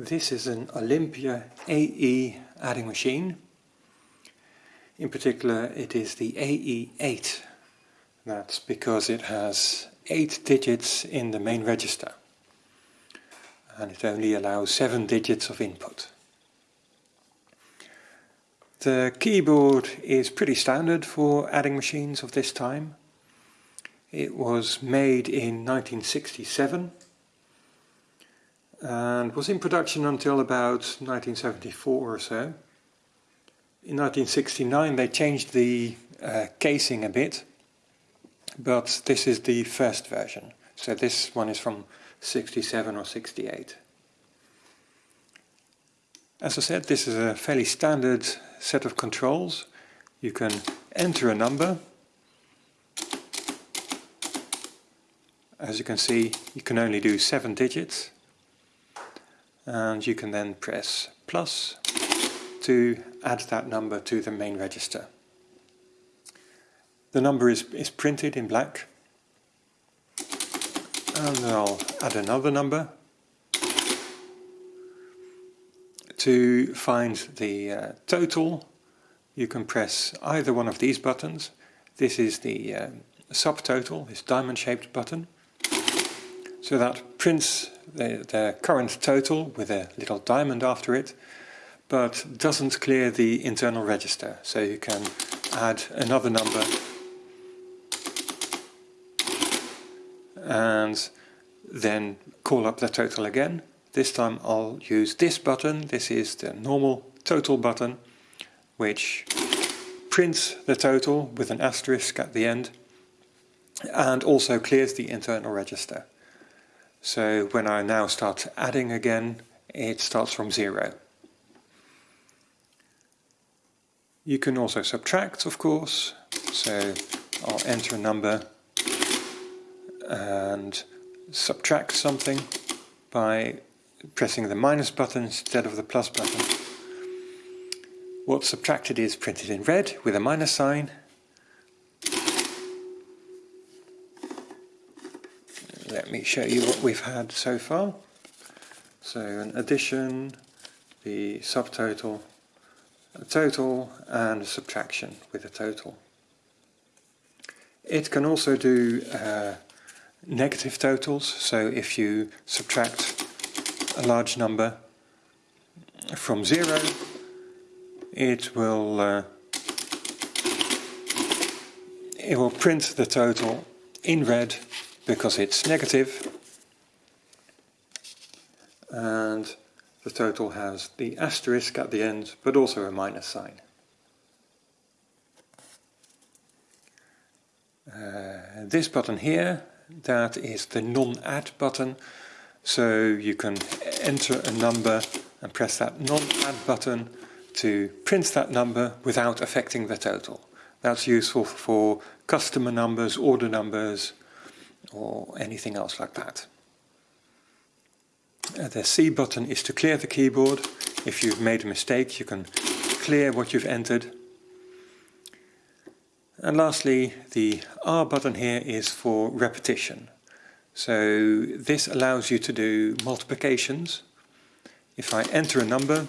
This is an Olympia AE adding machine. In particular it is the AE8. That's because it has 8 digits in the main register and it only allows 7 digits of input. The keyboard is pretty standard for adding machines of this time. It was made in 1967 and was in production until about 1974 or so. In 1969 they changed the uh, casing a bit, but this is the first version. So this one is from 67 or 68. As I said, this is a fairly standard set of controls. You can enter a number. As you can see, you can only do seven digits and you can then press plus to add that number to the main register. The number is, is printed in black. And I'll add another number to find the uh, total. You can press either one of these buttons. This is the uh, subtotal, this diamond shaped button. So that prints the, current total with a little diamond after it, but doesn't clear the internal register. So you can add another number and then call up the total again. This time I'll use this button, this is the normal total button, which prints the total with an asterisk at the end and also clears the internal register. So when I now start adding again, it starts from zero. You can also subtract, of course. So I'll enter a number and subtract something by pressing the minus button instead of the plus button. What's subtracted is printed in red with a minus sign let me show you what we've had so far. So an addition, the subtotal, a total and a subtraction with a total. It can also do uh, negative totals, so if you subtract a large number from zero, it will uh, it will print the total in red because it's negative and the total has the asterisk at the end but also a minus sign. Uh, this button here, that is the non-add button so you can enter a number and press that non-add button to print that number without affecting the total. That's useful for customer numbers, order numbers, or anything else like that. Uh, the C button is to clear the keyboard. If you've made a mistake you can clear what you've entered. And lastly the R button here is for repetition. So this allows you to do multiplications. If I enter a number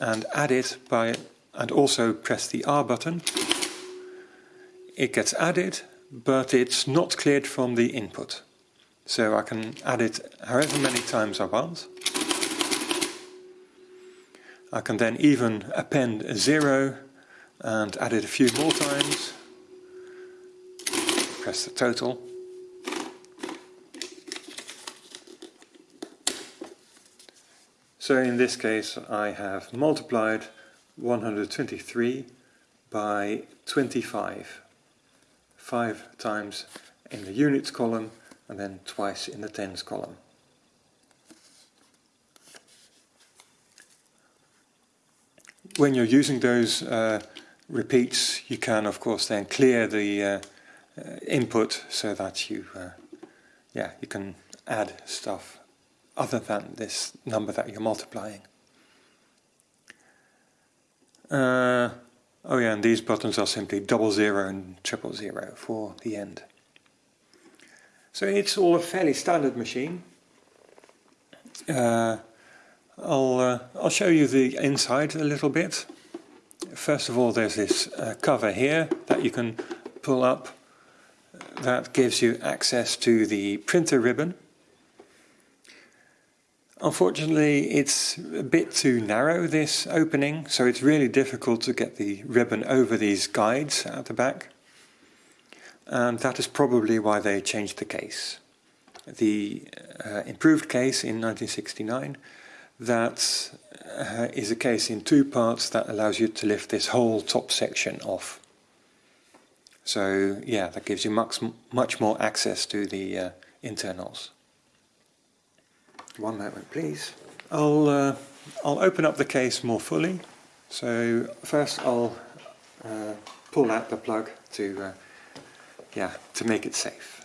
and add it by and also press the R button, it gets added but it's not cleared from the input. So I can add it however many times I want. I can then even append a zero and add it a few more times. Press the total. So in this case I have multiplied 123 by 25 five times in the units column and then twice in the tens column. When you're using those uh, repeats you can of course then clear the uh, uh, input so that you uh, yeah you can add stuff other than this number that you're multiplying. Uh, Oh yeah, and these buttons are simply double zero and triple zero for the end. So it's all a fairly standard machine. Uh, I'll, uh, I'll show you the inside a little bit. First of all there's this uh, cover here that you can pull up that gives you access to the printer ribbon. Unfortunately it's a bit too narrow this opening so it's really difficult to get the ribbon over these guides at the back and that is probably why they changed the case. The uh, improved case in 1969 that uh, is a case in two parts that allows you to lift this whole top section off. So yeah, that gives you much, much more access to the uh, internals. One moment please. I'll, uh, I'll open up the case more fully. So first I'll uh, pull out the plug to, uh, yeah, to make it safe.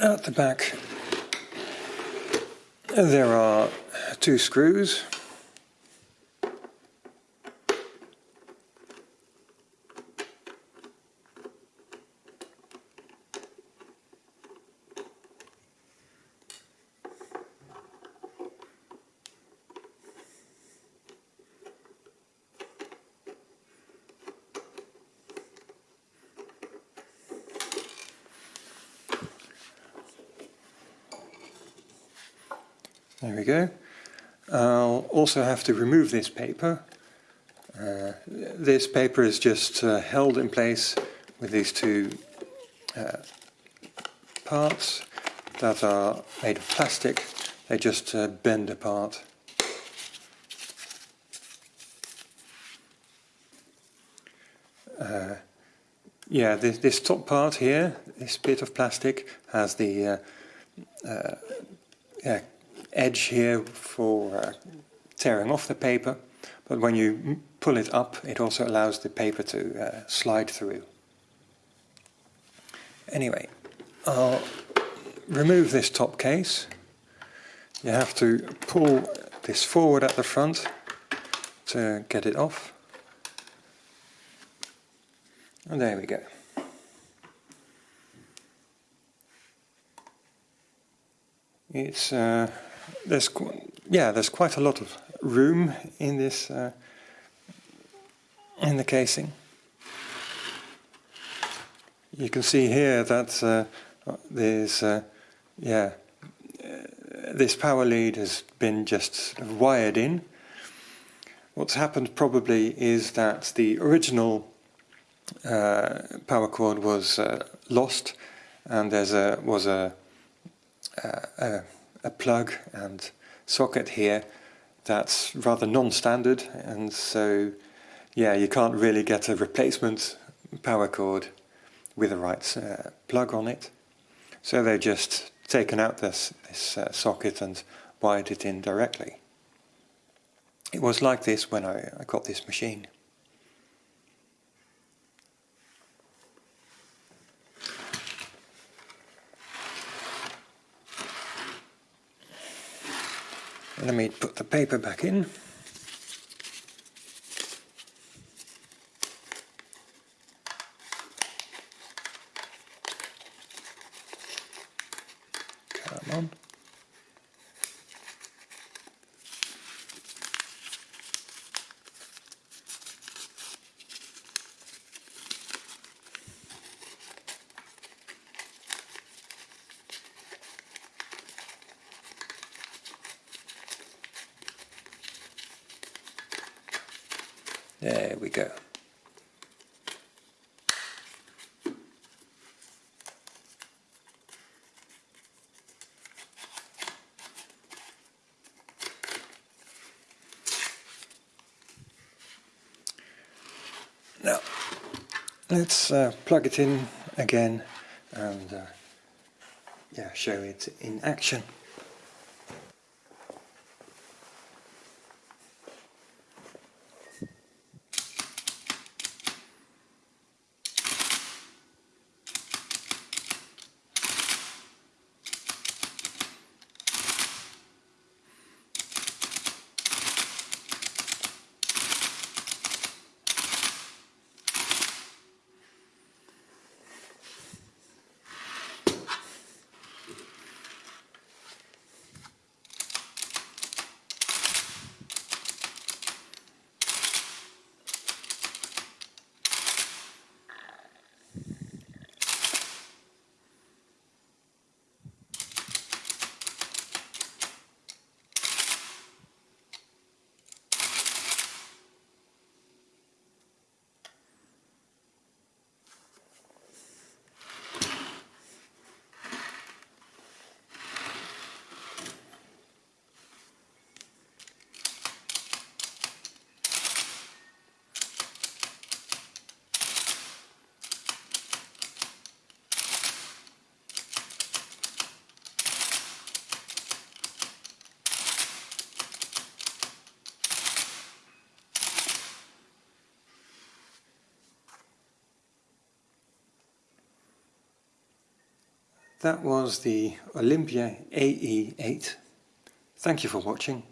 At the back there are two screws There we go. I'll also have to remove this paper. Uh, this paper is just uh, held in place with these two uh, parts that are made of plastic. They just uh, bend apart. Uh, yeah, this, this, top part here, this bit of plastic, has the uh, yeah, edge here for uh, tearing off the paper, but when you pull it up it also allows the paper to uh, slide through. Anyway, I'll remove this top case. You have to pull this forward at the front to get it off. And there we go. It's uh, there's yeah there's quite a lot of room in this uh, in the casing. You can see here that uh, there's uh, yeah uh, this power lead has been just wired in. What's happened probably is that the original uh, power cord was uh, lost, and there's a was a, a a plug and socket here that's rather non-standard and so yeah you can't really get a replacement power cord with the right uh, plug on it so they've just taken out this, this uh, socket and wired it in directly. It was like this when I, I got this machine. Let me put the paper back in. Come on. There we go. Now, let's uh, plug it in again and uh, yeah, show it in action. That was the Olympia AE8. Thank you for watching.